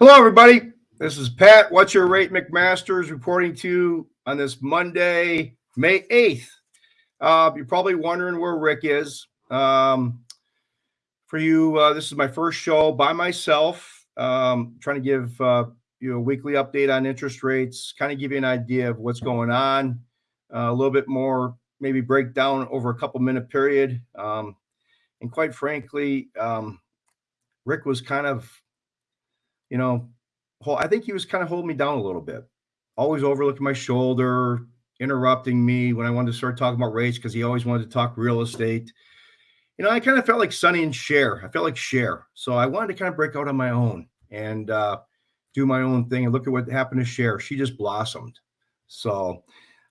Hello, everybody. This is Pat. What's your rate, McMaster's reporting to you on this Monday, May 8th. Uh, you're probably wondering where Rick is. Um, for you, uh, this is my first show by myself, um, trying to give uh, you a weekly update on interest rates, kind of give you an idea of what's going on, uh, a little bit more, maybe break down over a couple minute period. Um, and quite frankly, um, Rick was kind of you know, I think he was kind of holding me down a little bit, always overlooking my shoulder, interrupting me when I wanted to start talking about rates because he always wanted to talk real estate. You know, I kind of felt like Sonny and Cher. I felt like Cher. So I wanted to kind of break out on my own and uh, do my own thing and look at what happened to Cher. She just blossomed. So,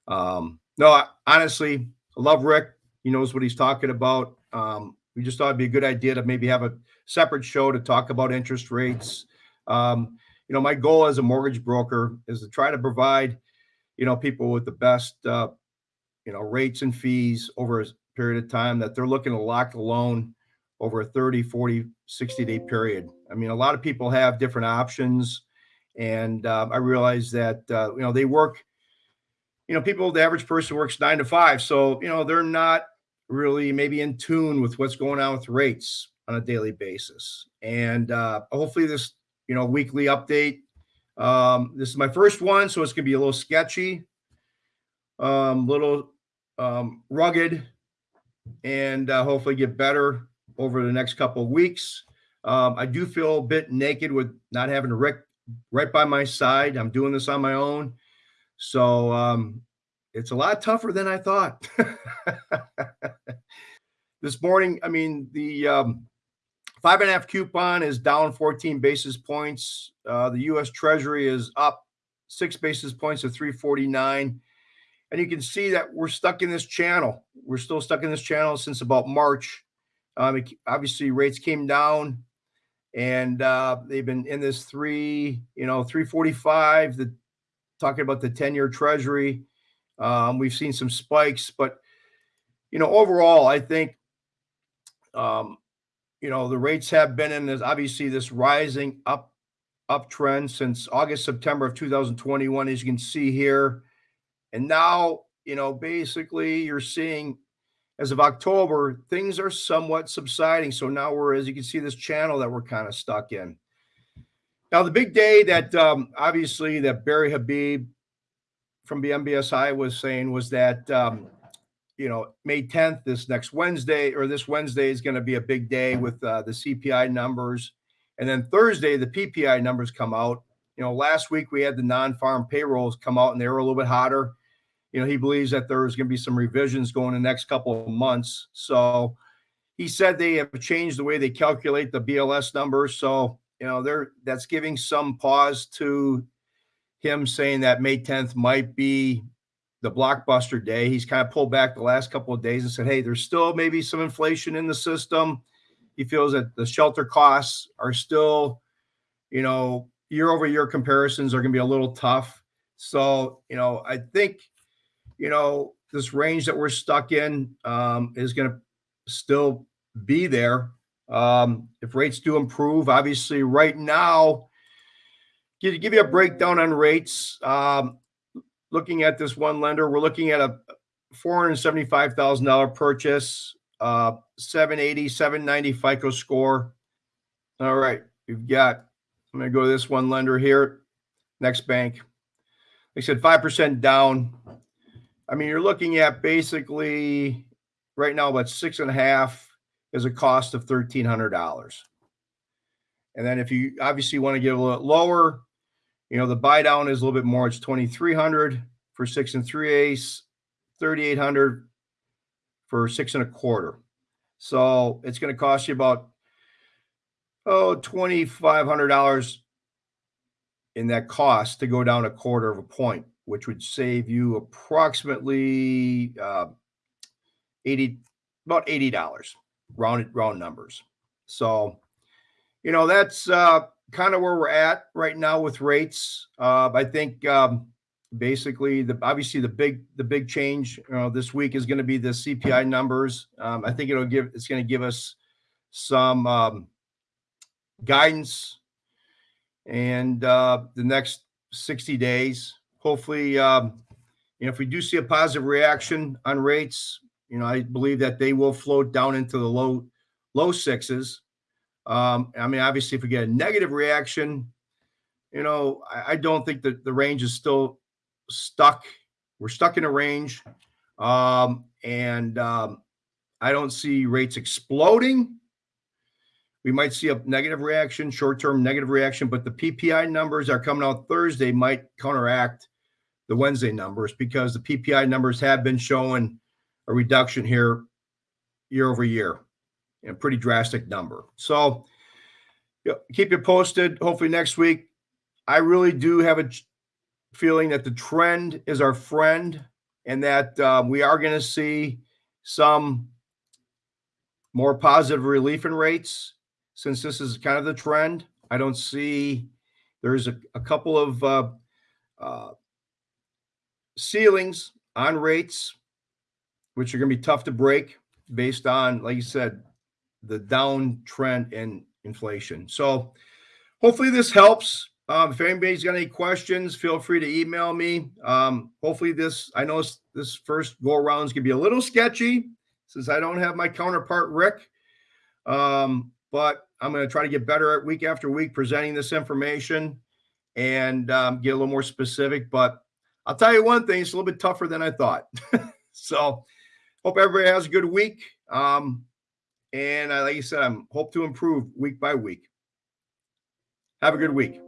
um, no, I, honestly, I love Rick. He knows what he's talking about. Um, we just thought it'd be a good idea to maybe have a separate show to talk about interest rates um, you know, my goal as a mortgage broker is to try to provide, you know, people with the best, uh, you know, rates and fees over a period of time that they're looking to lock the loan over a 30, 40, 60 day period. I mean, a lot of people have different options. And uh, I realize that, uh, you know, they work, you know, people, the average person works nine to five. So, you know, they're not really maybe in tune with what's going on with rates on a daily basis. And uh, hopefully this you know, weekly update. Um, this is my first one, so it's gonna be a little sketchy, um, little um, rugged, and uh, hopefully get better over the next couple of weeks. Um, I do feel a bit naked with not having Rick right by my side. I'm doing this on my own, so um, it's a lot tougher than I thought. this morning, I mean, the um, Five and a half coupon is down 14 basis points. Uh, the U.S. Treasury is up six basis points to 349. And you can see that we're stuck in this channel. We're still stuck in this channel since about March. Um, it, obviously, rates came down and uh, they've been in this three, you know, 345. The talking about the 10 year Treasury. Um, we've seen some spikes, but you know, overall, I think um, you know, the rates have been in this obviously this rising up uptrend since August, September of 2021, as you can see here. And now, you know, basically you're seeing as of October, things are somewhat subsiding. So now we're, as you can see, this channel that we're kind of stuck in. Now, the big day that um, obviously that Barry Habib from the MBSI was saying was that um, you know, May 10th, this next Wednesday or this Wednesday is going to be a big day with uh, the CPI numbers. And then Thursday, the PPI numbers come out. You know, last week we had the non farm payrolls come out and they were a little bit hotter. You know, he believes that there's going to be some revisions going the next couple of months. So he said they have changed the way they calculate the BLS numbers. So, you know, they're that's giving some pause to him saying that May 10th might be the blockbuster day. He's kind of pulled back the last couple of days and said, hey, there's still maybe some inflation in the system. He feels that the shelter costs are still, you know, year over year comparisons are going to be a little tough. So, you know, I think, you know, this range that we're stuck in um, is going to still be there. Um, if rates do improve, obviously, right now, give, give you a breakdown on rates. Um, looking at this one lender, we're looking at a $475,000 purchase, uh, 780, 790 FICO score. All right, we've got, I'm going to go to this one lender here, NexBank. They said 5% down. I mean, you're looking at basically right now about six and a half is a cost of $1,300. And then if you obviously want to get a little lower, you know, the buy down is a little bit more. It's 2,300 for six and three eighths, 3,800 for six and a quarter. So it's going to cost you about, oh, $2,500 in that cost to go down a quarter of a point, which would save you approximately uh, 80, about $80, rounded round numbers. So, you know, that's uh, kind of where we're at right now with rates. Uh, I think um, basically the obviously the big the big change know, this week is going to be the CPI numbers. Um, I think it'll give it's going to give us some um, guidance and uh, the next 60 days. Hopefully, um, you know, if we do see a positive reaction on rates, you know, I believe that they will float down into the low low sixes. Um, I mean, obviously, if we get a negative reaction, you know, I, I don't think that the range is still stuck. We're stuck in a range, um, and um, I don't see rates exploding. We might see a negative reaction, short term negative reaction, but the PPI numbers are coming out Thursday might counteract the Wednesday numbers because the PPI numbers have been showing a reduction here year over year, a pretty drastic number. So you know, keep you posted. Hopefully next week. I really do have a feeling that the trend is our friend and that uh, we are going to see some more positive relief in rates since this is kind of the trend. I don't see there's a, a couple of uh, uh, ceilings on rates, which are going to be tough to break based on, like you said, the downtrend in inflation. So hopefully this helps. Um, if anybody's got any questions, feel free to email me. Um, hopefully this, I know this first go around is going to be a little sketchy since I don't have my counterpart, Rick. Um, but I'm going to try to get better at week after week presenting this information and um, get a little more specific. But I'll tell you one thing, it's a little bit tougher than I thought. so hope everybody has a good week. Um, and like you said, I'm hope to improve week by week. Have a good week.